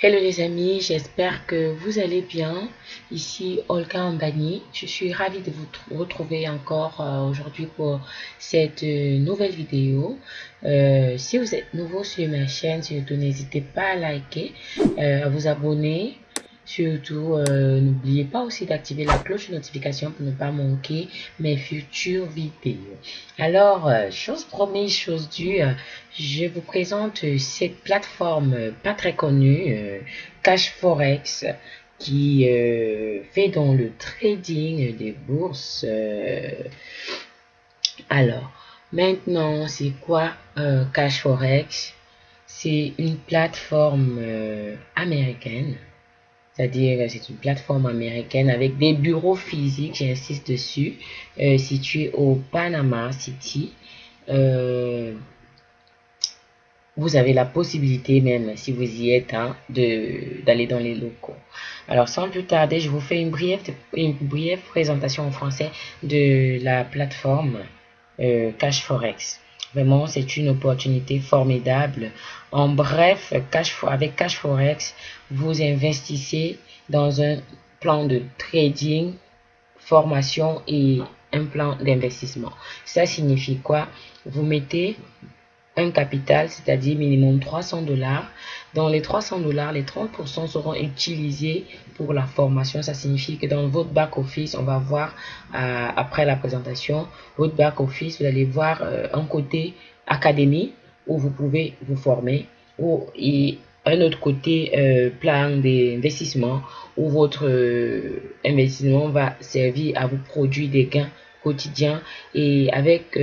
Hello les amis, j'espère que vous allez bien. Ici Olga Ambani. Je suis ravie de vous retrouver encore euh, aujourd'hui pour cette euh, nouvelle vidéo. Euh, si vous êtes nouveau sur ma chaîne, surtout n'hésitez pas à liker, à vous abonner Surtout, euh, n'oubliez pas aussi d'activer la cloche de notification pour ne pas manquer mes futures vidéos. Alors, euh, chose promise, chose due, je vous présente cette plateforme pas très connue, Cash Forex, qui euh, fait dans le trading des bourses. alors, maintenant, c'est quoi Cash Forex? C'est une plateforme américaine c'est-à-dire c'est une plateforme américaine avec des bureaux physiques, j'insiste dessus, euh, situés au Panama City. Euh, vous avez la possibilité même, si vous y êtes, hein, d'aller dans les locaux. Alors, sans plus tarder, je vous fais une brève, une brève présentation en français de la plateforme euh, Cash Forex. Vraiment, c'est une opportunité formidable. En bref, avec Cash Forex, vous investissez dans un plan de trading, formation et un plan d'investissement. Ça signifie quoi? Vous mettez un capital, c'est-à-dire minimum 300 dollars. Dans les 300 dollars, les 30% seront utilisés pour la formation. Ça signifie que dans votre back-office, on va voir euh, après la présentation, votre back-office, vous allez voir euh, un côté académie où vous pouvez vous former ou et un autre côté euh, plan d'investissement où votre investissement va servir à vous produire des gains quotidiens et avec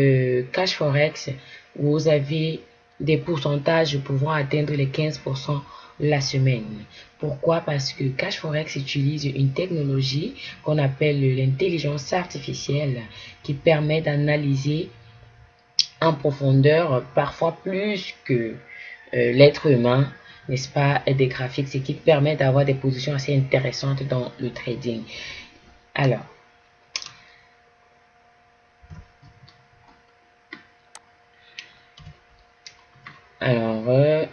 Cash Forex vous avez des pourcentages pouvant atteindre les 15% la semaine. Pourquoi? Parce que Cash Forex utilise une technologie qu'on appelle l'intelligence artificielle qui permet d'analyser en profondeur, parfois plus que euh, l'être humain, n'est-ce pas, des graphiques, ce qui permet d'avoir des positions assez intéressantes dans le trading. Alors, Alors, euh,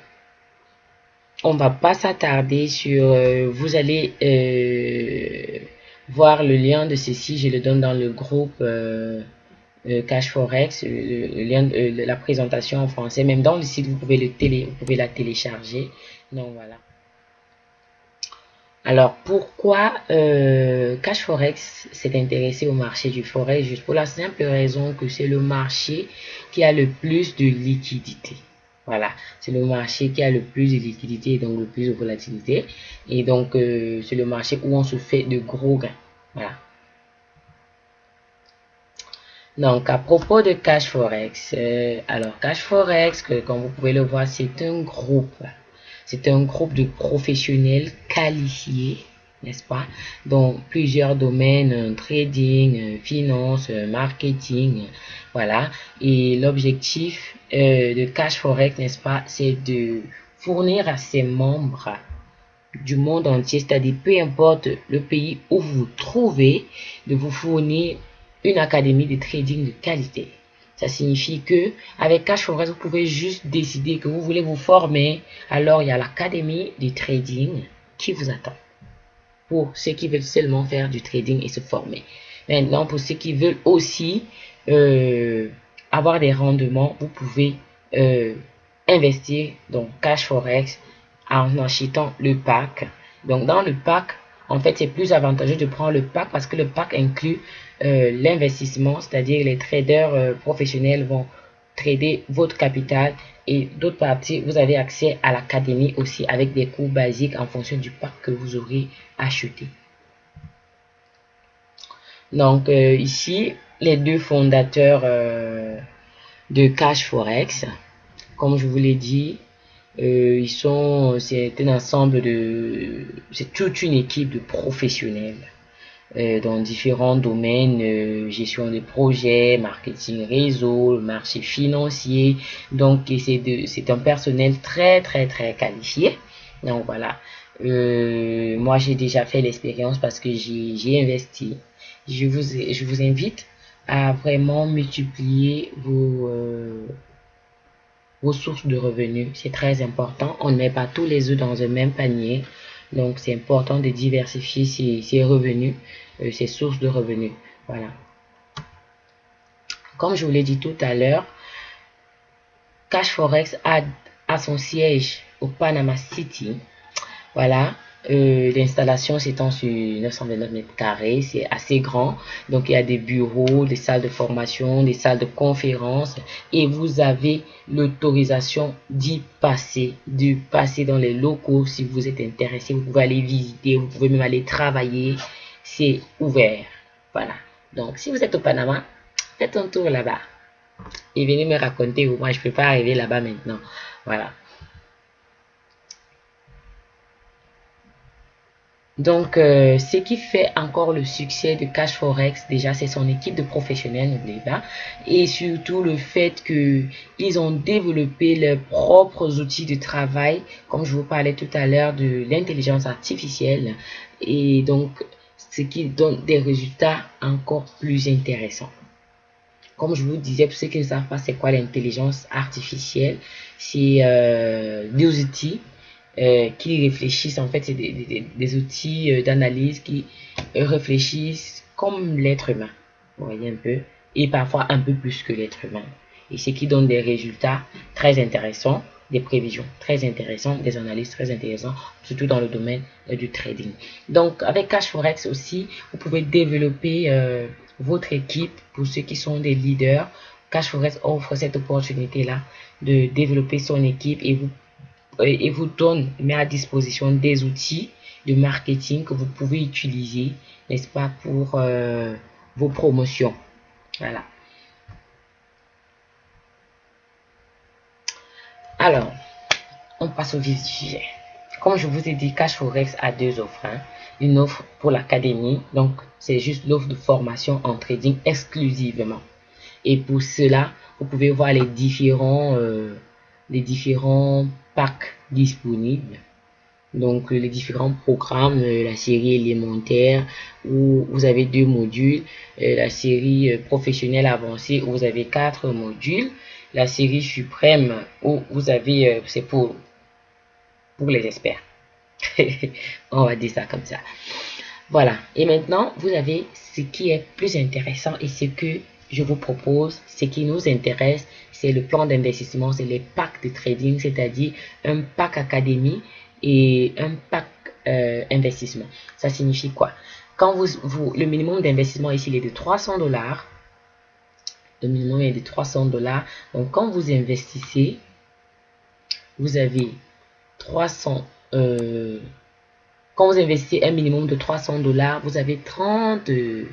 on va pas s'attarder sur... Euh, vous allez euh, voir le lien de ceci. Je le donne dans le groupe Cash Forex. Le, lien de la présentation en français. Même dans le site, vous pouvez, le télé, vous pouvez la télécharger. Donc, voilà. Alors, pourquoi Cash Forex s'est intéressé au marché du Forex? Juste pour la simple raison que c'est le marché qui a le plus de liquidité. Voilà, c'est le marché qui a le plus de liquidité et donc le plus de volatilité. Et donc, euh, c'est le marché où on se fait de gros gains. Voilà. Donc, à propos de Cash Forex, euh, alors Cash Forex, comme vous pouvez le voir, c'est un groupe. C'est un groupe de professionnels qualifiés n'est-ce pas? Dans plusieurs domaines, euh, trading, euh, finance, euh, marketing, voilà. Et l'objectif de Cash Forex, n'est-ce pas, c'est de fournir à ses membres du monde entier, c'est-à-dire peu importe le pays où vous vous trouvez, de vous fournir une académie de trading de qualité. Ça signifie que avec Cash Forex, vous pouvez juste décider que vous voulez vous former. Alors, il y a l'académie de trading qui vous attend pour ceux qui veulent seulement faire du trading et se former. Maintenant, pour ceux qui veulent aussi euh, avoir des rendements, vous pouvez euh, investir dans Cash Forex en achetant le pack. Donc, dans le pack, en fait, c'est plus avantageux de prendre le pack parce que le pack inclut euh, l'investissement, c'est-à-dire les traders professionnels vont trader votre capital et d'autre partie, vous avez accès à l'académie aussi avec des cours basiques en fonction du pack que vous aurez acheté. Donc euh, ici, les deux fondateurs euh, de Cash Forex, comme je vous l'ai dit, euh, ils sont, c'est un ensemble de, c'est toute une équipe de professionnels dans différents domaines, euh, gestion de projets, marketing réseau, marché financier. Donc, c'est un personnel très, très, très qualifié. Donc, voilà. Euh, moi, j'ai déjà fait l'expérience parce que j'ai investi. Je vous, je vous invite à vraiment multiplier vos, vos sources de revenus. C'est très important. On ne met pas tous les œufs dans un même panier. Donc, c'est important de diversifier ses, revenus, euh, ses sources de revenus. Voilà. Comme je vous l'ai dit tout à l'heure, Cash Forex a, a son siège au Panama City. Voilà. Euh, l'installation s'étend sur 929 mètres carrés, c'est assez grand. Donc il y a des bureaux, des salles de formation, des salles de conférence et vous avez l'autorisation d'y passer, de passer dans les locaux si vous êtes intéressé. Vous pouvez aller visiter, vous pouvez même aller travailler. C'est ouvert. Voilà. Donc si vous êtes au Panama, faites un tour là-bas et venez me raconter. Moi je peux pas arriver là-bas maintenant. Voilà. Donc, euh, ce qui fait encore le succès de Cash Forex, déjà, c'est son équipe de professionnels, n'oubliez pas. Et surtout le fait qu'ils ont développé leurs propres outils de travail, comme je vous parlais tout à l'heure de l'intelligence artificielle. Et donc, ce qui donne des résultats encore plus intéressants. Comme je vous disais, pour ceux qui ne savent pas c'est quoi l'intelligence artificielle, c'est euh, des outils euh, qui réfléchissent, en fait, c'est des, outils euh, d'analyse qui euh, réfléchissent comme l'être humain, vous voyez un peu, et parfois un peu plus que l'être humain. Et ce qui donne des résultats très intéressants, des prévisions très intéressantes, des analyses très intéressantes, surtout dans le domaine du trading. Donc, avec Cash Forex aussi, vous pouvez développer votre équipe pour ceux qui sont des leaders. Cash Forex offre cette opportunité-là de développer son équipe et vous et vous donne, met à disposition des outils de marketing que vous pouvez utiliser, n'est-ce pas, pour euh, vos promotions. Voilà. Alors, on passe au vif du sujet. Comme je vous ai dit, Cash Forex a deux offres. Hein. Une offre pour l'académie, donc c'est juste l'offre de formation en trading exclusivement. Et pour cela, vous pouvez voir les différents, euh, les différents packs disponibles. Donc les différents programmes, euh, la série élémentaire où vous avez deux modules, euh, la série euh, professionnelle avancée où vous avez quatre modules, la série suprême où vous avez, c'est pour, pour les experts. On va dire ça comme ça. Voilà. Et maintenant, vous avez ce qui est plus intéressant et ce que je vous propose, ce qui nous intéresse, c'est le plan d'investissement, c'est les packs de trading, c'est-à-dire un pack académie et un pack euh, investissement. Ça signifie quoi? Quand vous, vous le minimum d'investissement ici il est de 300 dollars, le minimum est de 300 dollars. Donc quand vous investissez, vous avez 300 euh, quand vous investissez un minimum de 300 dollars, vous avez 30%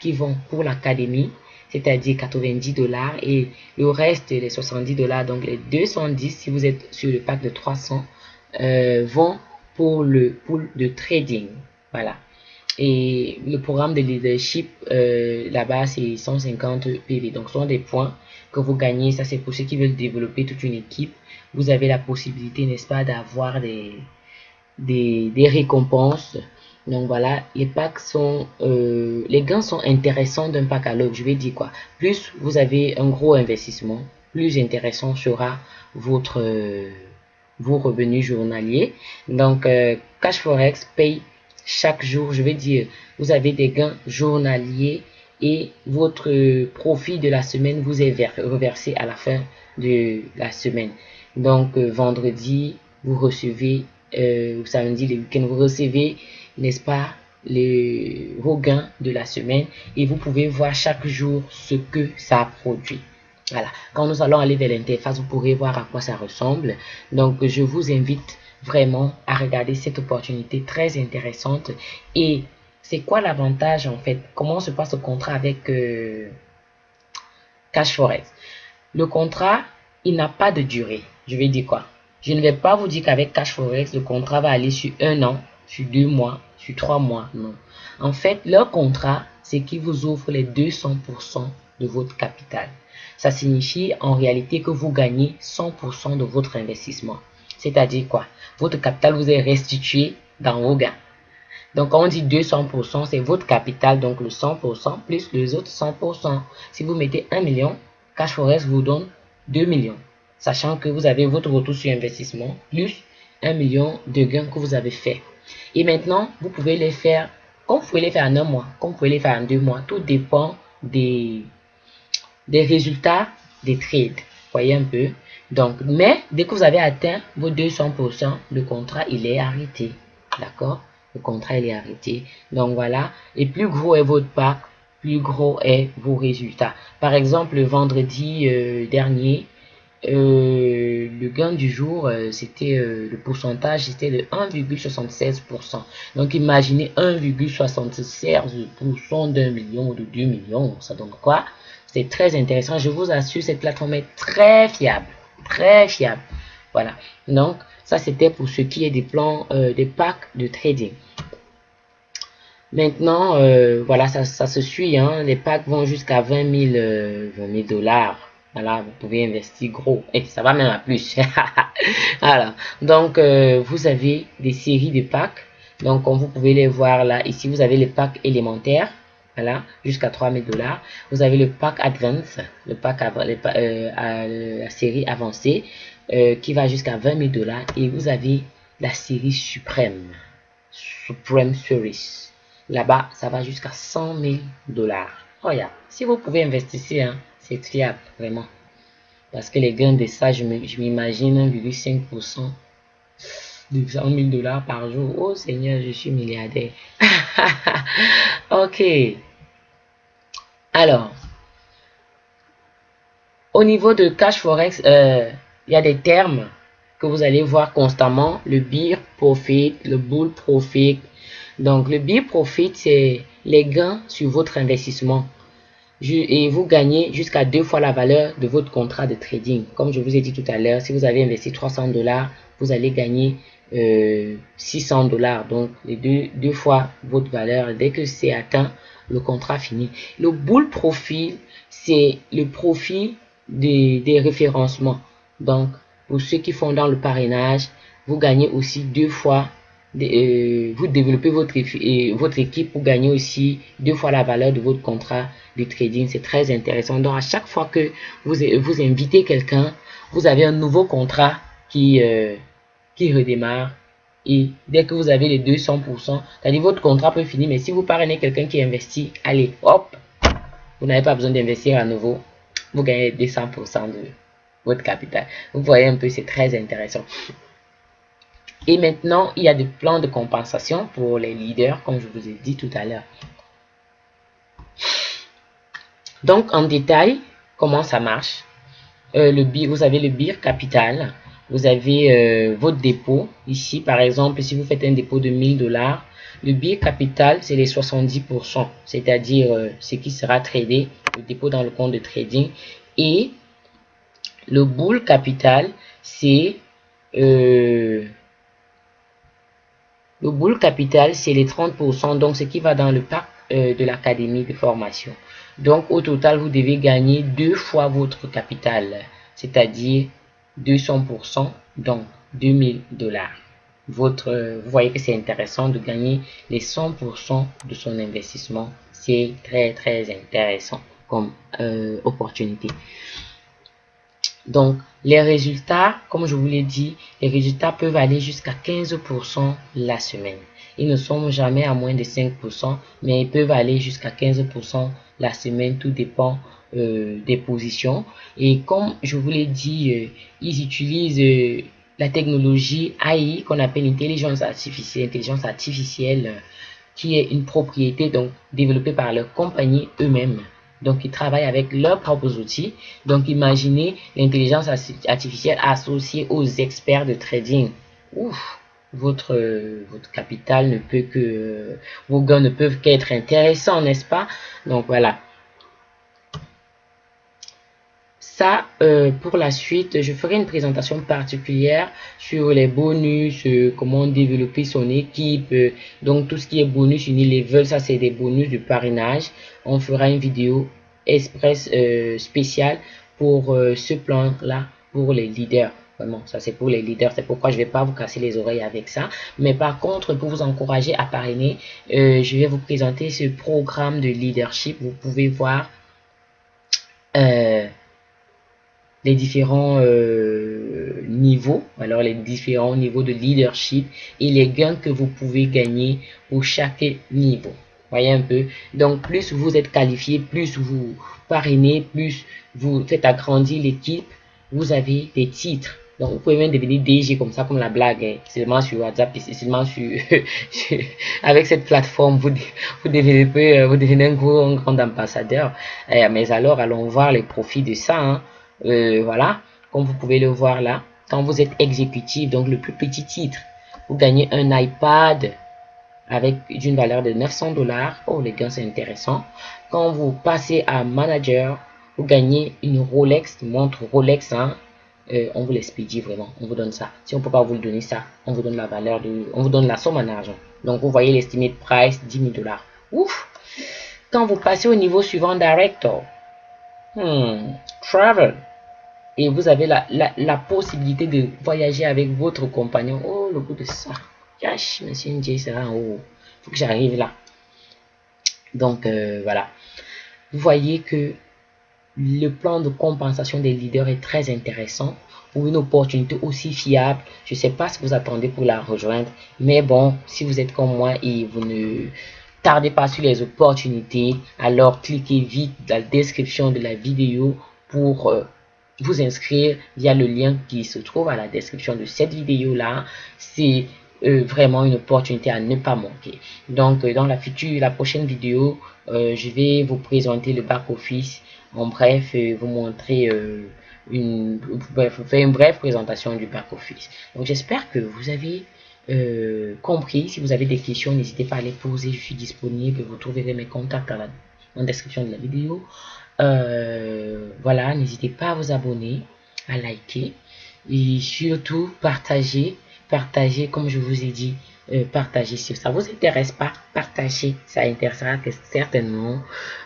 qui vont pour l'académie, c'est-à-dire 90 dollars, et le reste, les 70 dollars, donc les 210, si vous êtes sur le pack de 300, euh, vont pour le pool de trading. Voilà. Et le programme de leadership, euh, là-bas, c'est 150 PV. Donc, ce sont des points que vous gagnez. Ça, c'est pour ceux qui veulent développer toute une équipe. Vous avez la possibilité, n'est-ce pas, d'avoir des, des, récompenses donc voilà, les packs sont, euh, les gains sont intéressants d'un pack à l'autre. Je vais dire quoi Plus vous avez un gros investissement, plus intéressant sera votre euh, vos revenus journaliers. Donc euh, Cash Forex paye chaque jour. Je vais dire, vous avez des gains journaliers et votre profit de la semaine vous est reversé à la fin de la semaine. Donc vendredi, vous recevez, samedi, le week-end, vous recevez n'est-ce pas, les, gains de la semaine et vous pouvez voir chaque jour ce que ça produit. Voilà. Quand nous allons aller vers l'interface, vous pourrez voir à quoi ça ressemble. Donc, je vous invite vraiment à regarder cette opportunité très intéressante. Et c'est quoi l'avantage en fait? Comment se passe le contrat avec euh, Cash Forex? Le contrat, il n'a pas de durée. Je vais dire quoi? Je ne vais pas vous dire qu'avec Cash Forex, le contrat va aller sur un an, sur deux mois, sur trois mois. Non. En fait, leur contrat, c'est qu'ils vous offrent les 200% de votre capital. Ça signifie en réalité que vous gagnez 100% de votre investissement. C'est-à-dire quoi? Votre capital vous est restitué dans vos gains. Donc, quand on dit 200%, c'est votre capital, donc le 100% plus les autres 100%. Si vous mettez 1 million, Cash Forest vous donne 2 millions. Sachant que vous avez votre retour sur investissement plus un million de gains que vous avez fait. Et maintenant, vous pouvez les faire, comme vous pouvez les faire en un mois, comme vous pouvez les faire en deux mois. Tout dépend des, résultats des trades. Voyez un peu. Donc, mais dès que vous avez atteint vos 200%, le contrat, il est arrêté. D'accord? Le contrat, il est arrêté. Donc, voilà. Et plus gros est votre pack, plus gros est vos résultats. Par exemple, le vendredi euh, dernier, euh, le gain du jour, euh, c'était le pourcentage, c'était de 1,76%. Donc imaginez 1,76% d'un million ou de 2 millions, ça donne quoi? C'est très intéressant. Je vous assure, cette plateforme est très fiable, très fiable. Voilà. Donc ça c'était pour ce qui est des plans, des packs de trading. Maintenant, euh, voilà, ça, ça, se suit. Hein. Les packs vont jusqu'à 20 000, dollars. Voilà, vous pouvez investir gros. Et ça va même à plus. voilà. Donc, euh, vous avez des séries de packs. Donc, comme vous pouvez les voir là, ici, vous avez les packs élémentaires. Voilà, jusqu'à 3000 dollars. Vous avez le pack Advance, le pack euh, à la série avancée, qui va jusqu'à 20 000 dollars. Et vous avez la série Suprême, Supreme Series. Là-bas, ça va jusqu'à 100 000 dollars. Regarde, si vous pouvez investir, hein, c'est fiable, vraiment. Parce que les gains de ça, je m'imagine 1,5% de 100 000 dollars par jour. Oh Seigneur, je suis milliardaire. ok. Alors, au niveau de cash forex, euh, il y a des termes que vous allez voir constamment. Le beer profit, le bull profit, donc, le bill profit, c'est les gains sur votre investissement. Et vous gagnez jusqu'à deux fois la valeur de votre contrat de trading. Comme je vous ai dit tout à l'heure, si vous avez investi 300 dollars, vous allez gagner 600 euh, dollars. Donc, les deux, deux fois votre valeur. Dès que c'est atteint, le contrat fini. Le bull profit, c'est le profit des, des référencements. Donc, pour ceux qui font dans le parrainage, vous gagnez aussi deux fois euh, vous développez votre, euh, votre équipe pour gagner aussi deux fois la valeur de votre contrat de trading. C'est très intéressant. Donc, à chaque fois que vous, vous invitez quelqu'un, vous avez un nouveau contrat qui, euh, qui redémarre. Et dès que vous avez les 200%, c'est-à-dire votre contrat peut finir, mais si vous parrainez quelqu'un qui investit, allez, hop, vous n'avez pas besoin d'investir à nouveau. Vous gagnez 200% de votre capital. Vous voyez un peu, c'est très intéressant. Et maintenant, il y a des plans de compensation pour les leaders, comme je vous ai dit tout à l'heure. Donc, en détail, comment ça marche? Euh, le Vous avez le BIR capital, vous avez euh, votre dépôt. Ici, par exemple, si vous faites un dépôt de 1000 dollars, le BIR capital, c'est les 70%, c'est-à-dire euh, ce qui sera tradé, le dépôt dans le compte de trading. Et le bull capital, c'est le boule capital, c'est les 30%, donc ce qui va dans le pack euh, de l'académie de formation. Donc au total, vous devez gagner deux fois votre capital, c'est-à-dire 200%, donc 2000 dollars. Votre, vous voyez que c'est intéressant de gagner les 100% de son investissement. C'est très très intéressant comme euh, opportunité. Donc, les résultats, comme je vous l'ai dit, les résultats peuvent aller jusqu'à 15% la semaine. Ils ne sont jamais à moins de 5%, mais ils peuvent aller jusqu'à 15% la semaine. Tout dépend euh, des positions. Et comme je vous l'ai dit, euh, ils utilisent euh, la technologie AI qu'on appelle intelligence artificielle, intelligence artificielle qui est une propriété donc développée par leur compagnie eux-mêmes. Donc, ils travaillent avec leurs propres outils. Donc, imaginez l'intelligence artificielle associée aux experts de trading. Ouf, votre, capital ne peut que... Vos gains ne peuvent qu'être intéressants, n'est-ce pas? Donc, voilà. Ça, euh, pour la suite, je ferai une présentation particulière sur les bonus, euh, comment développer son équipe. Euh, donc, tout ce qui est bonus Unilevel, ça c'est des bonus de parrainage. On fera une vidéo express spéciale pour ce plan-là, pour les leaders. Vraiment, ça c'est pour les leaders. C'est pourquoi je vais pas vous casser les oreilles avec ça. Mais par contre, pour vous encourager à parrainer, je vais vous présenter ce programme de leadership. Vous pouvez voir... les différents euh, niveaux, alors les différents niveaux de leadership et les gains que vous pouvez gagner pour chaque niveau. Voyez un peu. Donc, plus vous êtes qualifié, plus vous parrainez, plus vous faites agrandir l'équipe, vous avez des titres. Donc, vous pouvez même devenir DG comme ça, comme la blague, hein. seulement sur WhatsApp, seulement sur, avec cette plateforme, vous, vous, devenez, vous devenez un, grand ambassadeur. Eh, mais alors, allons voir les profits de ça. Hein. Euh, voilà, comme vous pouvez le voir là, quand vous êtes exécutif, donc le plus petit titre, vous gagnez un iPad avec une valeur de 900 dollars. Oh, les gars, c'est intéressant. Quand vous passez à manager, vous gagnez une Rolex, montre Rolex. Hein. Euh, on vous l'expédie vraiment. On vous donne ça. Si on peut pas vous donner ça, on vous donne la valeur de, on vous donne la somme en argent. Donc, vous voyez l'estimé price 10 000 dollars. Ouf! Quand vous passez au niveau suivant, director, hmm, travel, et vous avez la, la, possibilité de voyager avec votre compagnon. Oh, le goût de ça. Cache, monsieur Ndiaye sera en haut. faut que j'arrive là. Donc, euh, voilà. Vous voyez que le plan de compensation des leaders est très intéressant ou une opportunité aussi fiable. Je ne sais pas ce que vous attendez pour la rejoindre, mais bon, si vous êtes comme moi et vous ne tardez pas sur les opportunités, alors cliquez vite dans la description de la vidéo pour euh, vous inscrire via le lien qui se trouve à la description de cette vidéo là. C'est euh, vraiment une opportunité à ne pas manquer. Donc, euh, dans la future, la prochaine vidéo, je vais vous présenter le back office. En bref, vous montrer une, bref, faire une brève présentation du back office. Donc, j'espère que vous avez compris. Si vous avez des questions, n'hésitez pas à les poser. Je suis disponible. Vous trouverez mes contacts dans la description de la vidéo. Voilà, n'hésitez pas à vous abonner, à liker et surtout partager partagez, comme je vous ai dit, euh, partagez. Si ça vous intéresse pas, partagez. Ça intéressera certainement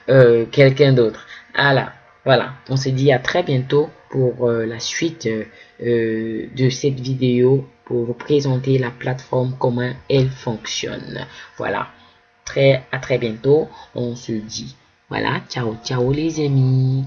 euh, quelqu'un d'autre. Voilà, voilà. On se dit à très bientôt pour euh, la suite de cette vidéo pour vous présenter la plateforme, comment elle fonctionne. Voilà. Très, à très bientôt. On se dit. Voilà. Ciao, ciao les amis.